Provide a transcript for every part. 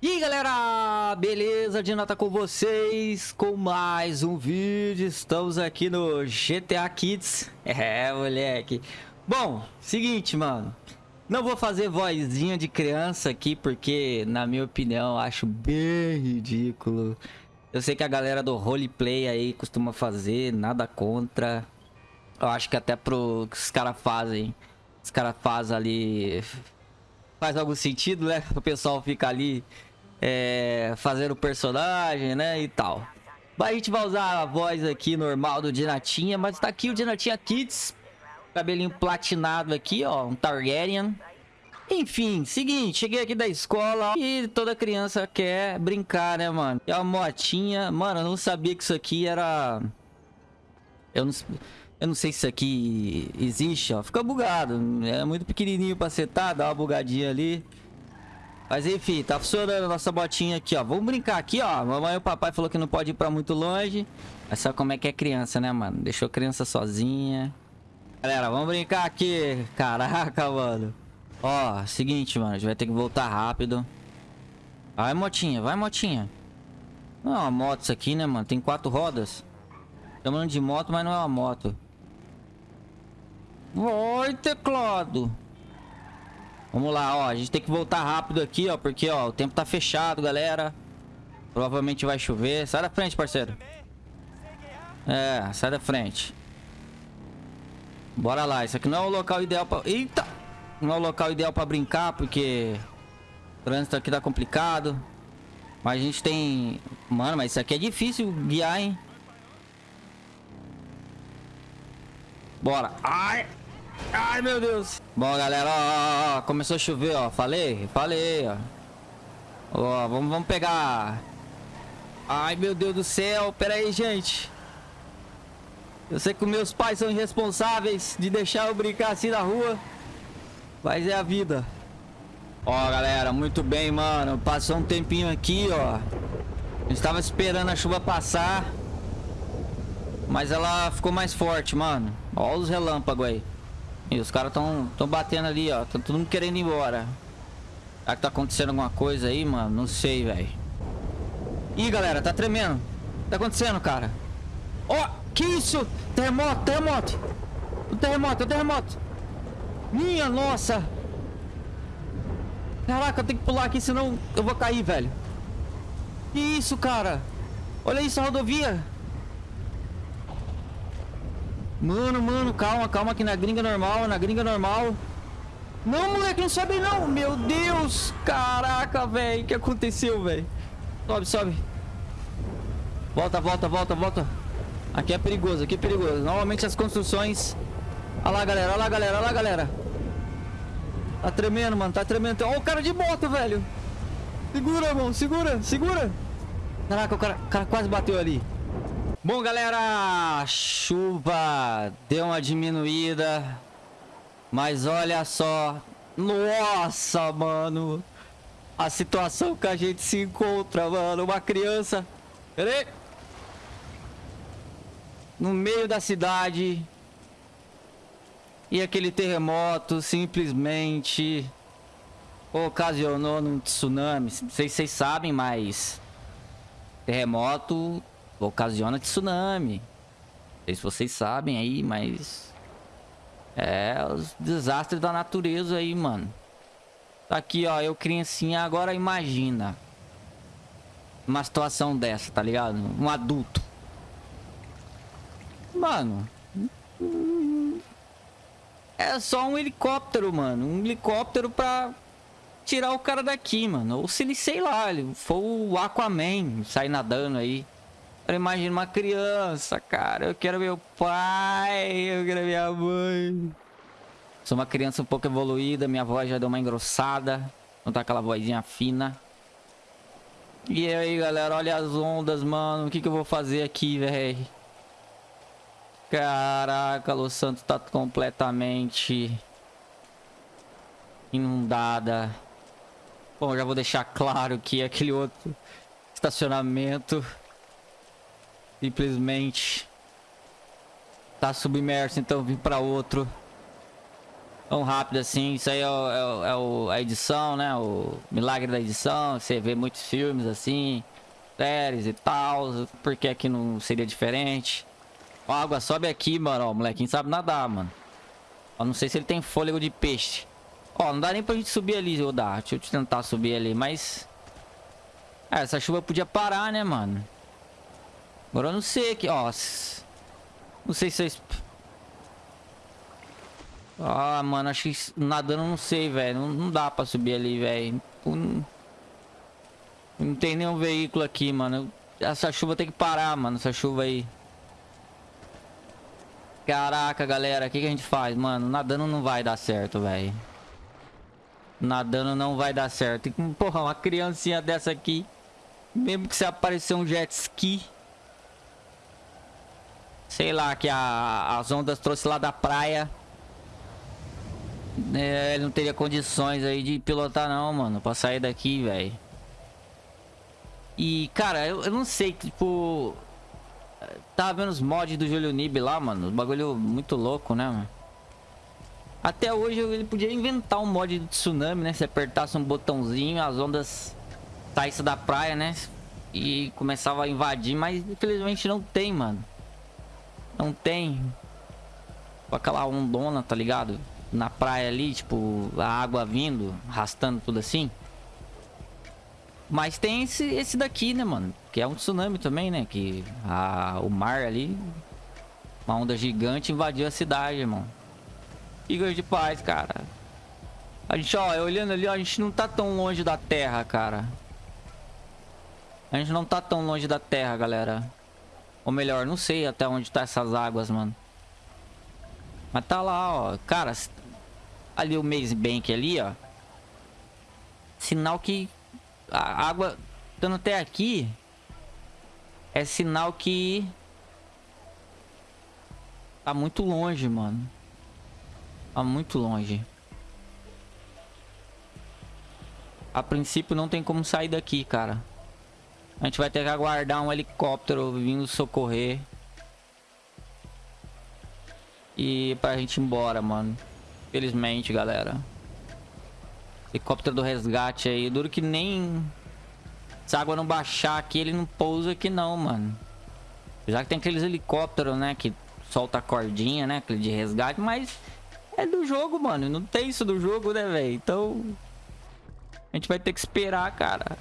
E aí galera, beleza? Dina tá com vocês? Com mais um vídeo, estamos aqui no GTA Kids. É, moleque. Bom, seguinte, mano. Não vou fazer vozinha de criança aqui porque, na minha opinião, acho bem ridículo. Eu sei que a galera do roleplay aí costuma fazer, nada contra. Eu acho que até pro que os caras fazem Os caras fazem ali... Faz algum sentido, né? O pessoal fica ali é, fazer o personagem, né, e tal. A gente vai usar a voz aqui normal do Dinatinha, mas tá aqui o Dinatinha Kids. Cabelinho platinado aqui, ó, um Targaryen. Enfim, seguinte, cheguei aqui da escola e toda criança quer brincar, né, mano? É uma motinha. Mano, eu não sabia que isso aqui era... Eu não, eu não sei se isso aqui existe, ó. Fica bugado. É muito pequenininho pra setar, dá uma bugadinha ali. Mas enfim, tá funcionando a nossa botinha aqui, ó. Vamos brincar aqui, ó. Mamãe e o papai falou que não pode ir pra muito longe. Mas sabe como é que é criança, né, mano? Deixou a criança sozinha. Galera, vamos brincar aqui. Caraca, mano. Ó, seguinte, mano. A gente vai ter que voltar rápido. Vai, motinha. Vai, motinha. Não é uma moto isso aqui, né, mano? Tem quatro rodas. Chamando de moto, mas não é uma moto. Vai, teclado. Vamos lá, ó. A gente tem que voltar rápido aqui, ó. Porque, ó, o tempo tá fechado, galera. Provavelmente vai chover. Sai da frente, parceiro. É, sai da frente. Bora lá. Isso aqui não é o local ideal pra... Eita! Não é o local ideal pra brincar, porque... O trânsito aqui tá complicado. Mas a gente tem... Mano, mas isso aqui é difícil guiar, hein? Bora. Ai! Ai, meu Deus. Bom, galera, ó, ó, começou a chover, ó. Falei, falei, ó. Ó, vamos, vamos pegar... Ai, meu Deus do céu. Pera aí, gente. Eu sei que meus pais são irresponsáveis de deixar eu brincar assim na rua. Mas é a vida. Ó, galera, muito bem, mano. Passou um tempinho aqui, ó. Estava esperando a chuva passar. Mas ela ficou mais forte, mano. Ó os relâmpagos aí. E os caras tão, tão batendo ali, ó. Tá todo mundo querendo ir embora. Será que tá acontecendo alguma coisa aí, mano? Não sei, velho. Ih, galera, tá tremendo. Tá acontecendo, cara? Ó, oh, que isso? Terremoto, terremoto. O terremoto, o terremoto. Minha nossa. Caraca, eu tenho que pular aqui, senão eu vou cair, velho. Que isso, cara? Olha isso, a rodovia. Mano, mano, calma, calma aqui na gringa normal, na gringa normal. Não, moleque, não sobe não. Meu Deus. Caraca, velho. O que aconteceu, velho? Sobe, sobe. Volta, volta, volta, volta. Aqui é perigoso, aqui é perigoso. Normalmente as construções... Olha lá, galera, olha lá, galera, olha lá, galera. Tá tremendo, mano, tá tremendo. Olha o cara de moto, velho. Segura, irmão, segura, segura. Caraca, o cara, o cara quase bateu ali. Bom, galera, chuva deu uma diminuída. Mas olha só. Nossa, mano. A situação que a gente se encontra, mano. Uma criança. Peraí. No meio da cidade. E aquele terremoto simplesmente ocasionou um tsunami. Não sei se vocês sabem, mas terremoto ocasiona tsunami. Não sei se vocês sabem aí, mas... É, os desastres da natureza aí, mano. Tá aqui, ó, eu criancinha, agora imagina. Uma situação dessa, tá ligado? Um adulto. Mano... É só um helicóptero, mano. Um helicóptero pra tirar o cara daqui, mano. Ou se ele, sei lá, ele for o Aquaman, sair nadando aí. Eu imagino uma criança, cara. Eu quero meu pai, eu quero minha mãe. Sou uma criança um pouco evoluída, minha voz já deu uma engrossada. Não tá aquela vozinha fina. E aí, galera, olha as ondas, mano. O que, que eu vou fazer aqui, velho? Caraca, Los Santos tá completamente inundada. Bom, já vou deixar claro que aquele outro estacionamento Simplesmente tá submerso, então vim para outro. tão rápido assim. Isso aí é, é, o, é o, a edição, né? O milagre da edição. Você vê muitos filmes assim, séries e tal. Por que aqui não seria diferente? Ó, a água sobe aqui, mano. Ó, o molequinho sabe nadar, mano. Ó, não sei se ele tem fôlego de peixe. Ó, não dá nem pra gente subir ali, ou dá. Deixa eu tentar subir ali, mas... É, essa chuva podia parar, né, mano? Agora eu não sei aqui, ó. Não sei se vocês... Ah, mano, acho que nadando não sei, velho. Não, não, dá pra subir ali, velho. Não, não tem nenhum veículo aqui, mano. Essa chuva tem que parar, mano. Essa chuva aí. Caraca, galera. O que, que a gente faz? Mano, nadando não vai dar certo, velho. Nadando não vai dar certo. Porra, uma criancinha dessa aqui. Mesmo que se aparecer um jet ski. Sei lá, que a, as ondas trouxe lá da praia. É, ele não teria condições aí de pilotar não, mano. Pra sair daqui, velho. E, cara, eu, eu, não sei, tipo... Tava vendo os mods do Julio Nib lá, mano. Bagulho muito louco, né, mano? Até hoje ele podia inventar um mod de tsunami, né? Se apertasse um botãozinho, as ondas saíssem da praia, né? E começava a invadir, mas infelizmente não tem, mano. Não tem. Aquela ondona, tá ligado? na praia ali, tipo, a água vindo, arrastando tudo assim. Mas tem esse, esse daqui, né, mano? Que é um tsunami também, né? Que a, o mar ali, uma onda gigante invadiu a cidade, irmão. Igor de paz, cara. A gente, ó, olhando ali, ó, a gente não tá tão longe da terra, cara. A gente não tá tão longe da terra, galera. Ou melhor, não sei até onde tá essas águas, mano. Mas tá lá, ó. Cara, ali o Maze Bank ali, ó. Sinal que a água estando até aqui é sinal que tá muito longe, mano. Tá muito longe. A princípio não tem como sair daqui, cara. A gente vai ter que aguardar um helicóptero vindo socorrer. E pra gente ir embora, mano. Felizmente, galera. Helicóptero do resgate aí. Duro que nem... Se a água não baixar aqui, ele não pousa aqui não, mano. Já que tem aqueles helicópteros, né? Que solta a cordinha, né? Aquele de resgate. Mas é do jogo, mano. Não tem isso do jogo, né, velho? Então... A gente vai ter que esperar, cara.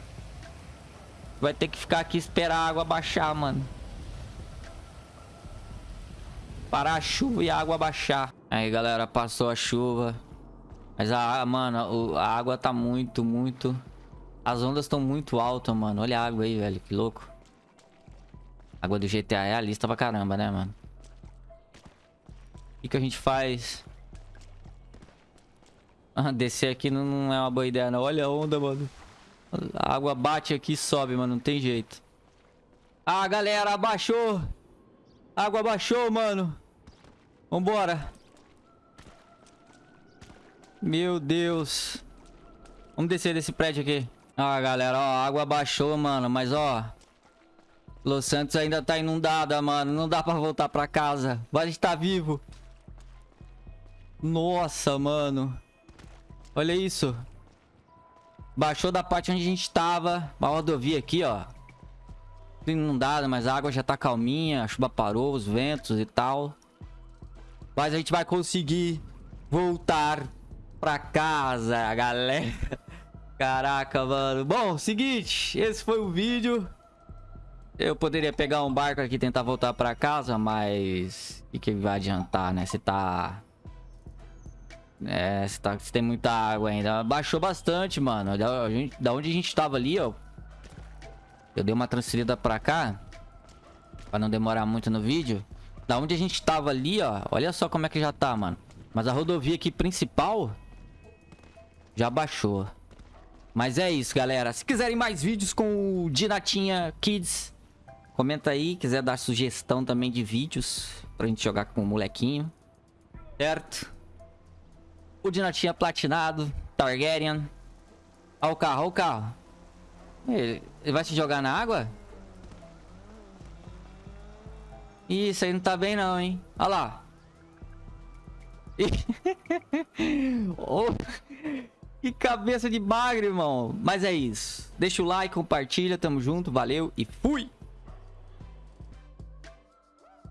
Vai ter que ficar aqui esperar a água baixar, mano. Parar a chuva e a água baixar. Aí, galera, passou a chuva. Mas, a, mano, a água tá muito, muito... As ondas estão muito altas, mano. Olha a água aí, velho. Que louco. A água do GTA é a lista pra caramba, né, mano? O que, que a gente faz? Ah, descer aqui não, não é uma boa ideia, não. Olha a onda, mano. A água bate aqui e sobe, mano. Não tem jeito. Ah, galera, abaixou. Água baixou, mano. Vambora. Meu Deus. Vamos descer desse prédio aqui. Ah, galera, ó, a água baixou, mano. Mas, ó... Los Santos ainda tá inundada, mano. Não dá pra voltar pra casa. Vai estar vivo. Nossa, mano. Olha isso. Baixou da parte onde a gente tava. Uma rodovia aqui, ó inundada, mas a água já tá calminha, a chuva parou, os ventos e tal. Mas a gente vai conseguir voltar pra casa, galera. Caraca, mano. Bom, seguinte, esse foi o vídeo. Eu poderia pegar um barco aqui e tentar voltar pra casa, mas... O que, que vai adiantar, né? Se tá... É, se, tá... tem muita água ainda. Baixou bastante, mano. Da, gente... da onde a gente tava ali, ó. Eu dei uma transferida pra cá. Pra não demorar muito no vídeo. Da onde a gente tava ali, ó. Olha só como é que já tá, mano. Mas a rodovia aqui principal... Já baixou. Mas é isso, galera. Se quiserem mais vídeos com o Dinatinha Kids... Comenta aí. Quiser dar sugestão também de vídeos. Pra gente jogar com o molequinho. Certo? O Dinatinha platinado. Targaryen. Olha o carro, olha o carro. Ele, ele vai se jogar na água? Isso aí não tá bem não, hein? Olha lá. oh, que cabeça de bagre, irmão. Mas é isso. Deixa o like, compartilha, tamo junto, valeu e fui!